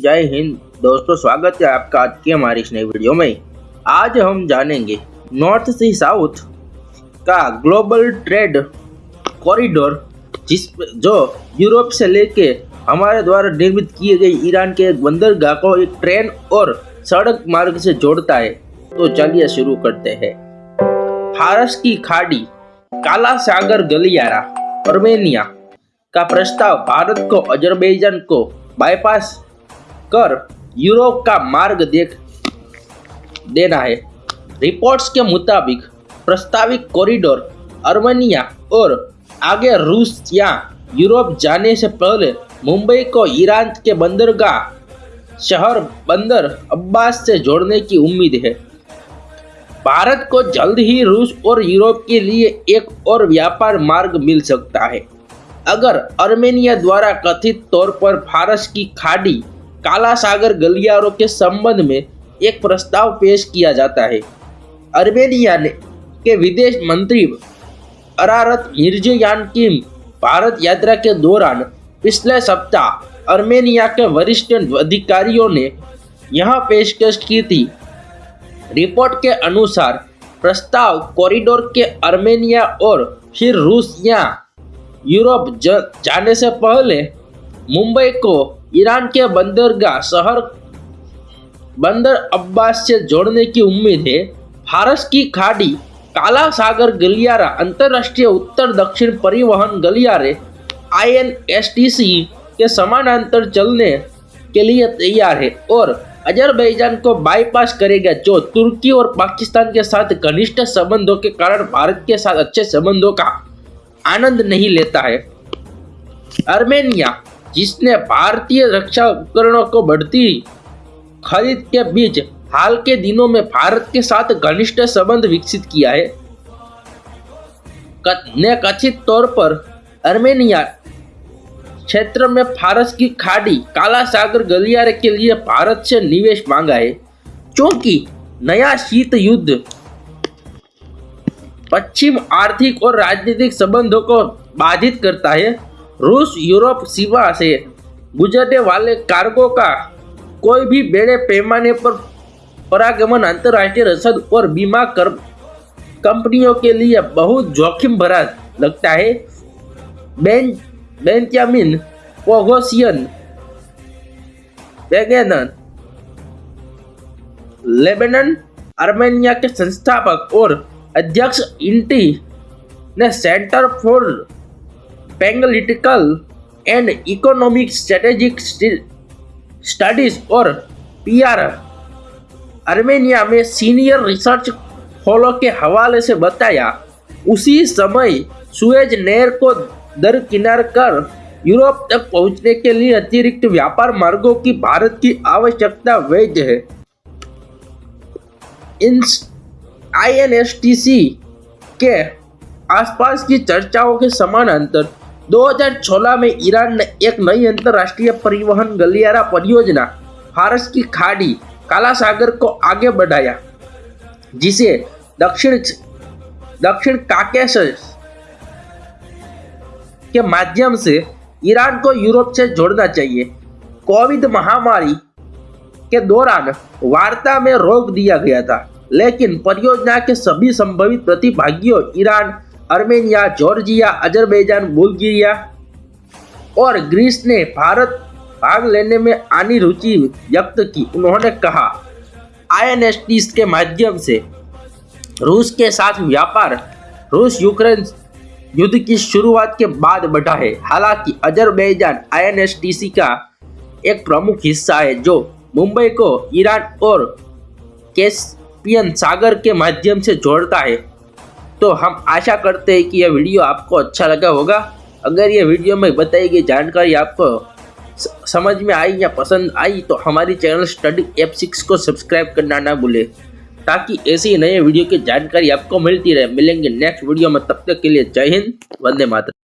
जय हिंद। दोस्तों, स्वागत है आपका आज की हमारी इस नई वीडियो में। आज हम जानेंगे नॉर्थ से साउथ का ग्लोबल ट्रेड कॉरिडोर, जिस जो यूरोप से लेके हमारे द्वारा निर्मित किए गए ईरान के एक बंदरगाह को एक ट्रेन और सड़क मार्ग से जोड़ता है। तो चलिए शुरू करते हैं। फारस की खाड़ी काला सागर गलियारा अर्मेनिया का प्रस्ताव भारत को अजरबैजान को बाईपास कर यूरोप का मार्ग देख देना है। रिपोर्ट्स के मुताबिक प्रस्तावित कॉरिडोर अर्मेनिया और आगे रूस या यूरोप जाने से पहले मुंबई को ईरान के बंदरगाह शहर बंदर अब्बास से जोड़ने की उम्मीद है। भारत को जल्द ही रूस और यूरोप के लिए एक और व्यापार मार्ग मिल सकता है। अगर अर्मेनिया द्वारा कथित तौर पर फारस की खाड़ी काला सागर गलियारों के संबंध में एक प्रस्ताव पेश किया जाता है। अर्मेनिया ने के विदेश मंत्री अरारत मिर्जयान की भारत यात्रा के दौरान पिछले सप्ताह अर्मेनिया के वरिष्ठ अधिकारियों ने यह पेशकश की थी। रिपोर्ट के अनुसार प्रस्ताव कॉरिडोर के अर्मेनिया और फिर रूस या यूरोप जाने से पहले मुंबई को ईरान के बंदरगाह शहर, बंदर अब्बास से जोड़ने की उम्मीद है। फारस की खाड़ी काला सागर गलियारा, अंतर्राष्ट्रीय उत्तर दक्षिण परिवहन गलियारे आईएनएसटीसी के समानांतर चलने के लिए तैयार है और अजरबैजान को बाईपास करेगा, जो तुर्की और पाकिस्तान के साथ घनिष्ठ संबंधों के कारण भारत के साथ अच्छे संबंधों का आनंद नहीं लेता है। अर्मेनिया, जिसने भारतीय रक्षा उपकरणों को बढ़ती खरीद के बीच हाल के दिनों में भारत के साथ घनिष्ठ संबंध विकसित किया है। ने कथित तौर पर अर्मेनिया क्षेत्र में फारस की खाड़ी काला सागर गलियारे के लिए भारत से निवेश मांगा है। क्योंकि नया शीत युद्ध पश्चिम आर्थिक और राजनीतिक संबंधों को बाधित करता है, रूस यूरोप सीमा से गुजरने वाले कार्गो का कोई भी बड़े पैमाने पर परागमन अंतर्राष्ट्रीय रसद और बीमा कर कंपनियों के लिए बहुत जोखिम भरा लगता है। बेन बेंजामिन पोगोसियन बेगेनन लेबनन आर्मेनिया के संस्थापक और अध्यक्ष इंटी ने Centre for Political and Economic Strategic Studies और पीआर आर्मेनिया में सीनियर रिसर्च फॉलो के हवाले से बताया, उसी समय सुएज नहर को दरकिनार कर यूरोप तक पहुँचने के लिए अतिरिक्त व्यापार मार्गों की भारत की आवश्यकता वैध है। इन आईएनएसटीसी के आसपास की चर्चाओं के समानांतर 2016 में ईरान ने एक नई अंतर्राष्ट्रीय परिवहन गलियारा परियोजना फारस की खाड़ी काला सागर को आगे बढ़ाया, जिसे दक्षिण दक्षिण काकेशस के माध्यम से ईरान को यूरोप से जोड़ना चाहिए। कोविड महामारी के दौरान वार्ता में रोक दिया गया था, लेकिन परियोजना के सभी संभावित प्रतिभागियों, Iran Armenia Georgia, Azerbaijan, Bulgaria और ग्रीस ने भारत भाग लेने में आनी रुचि व्यक्त की। उन्होंने कहा आईएनएसटी के माध्यम से रूस के साथ व्यापार रूस यूक्रेन युद्ध की शुरुआत के बाद बढ़ा है। हालाँकि अजरबैजान आईएनएसटीसी का एक प्रमुख हिस्सा है, जो मुंबई को ईरान और कैस्पियन सागर के माध्यम से जोड़ता है। तो हम आशा करते हैं कि यह वीडियो आपको अच्छा लगा होगा। अगर यह वीडियो में बताई गई जानकारी आपको समझ में आई या पसंद आई तो हमारी चैनल स्टडी एप सिक्स को सब्सक्राइब करना ना भूले। ताकि ऐसी नए वीडियो की जानकारी आपको मिलती रहे। मिलेंगे नेक्स्ट वीडियो में, तब तक के लिए जय हिंद, वंदे मातरम।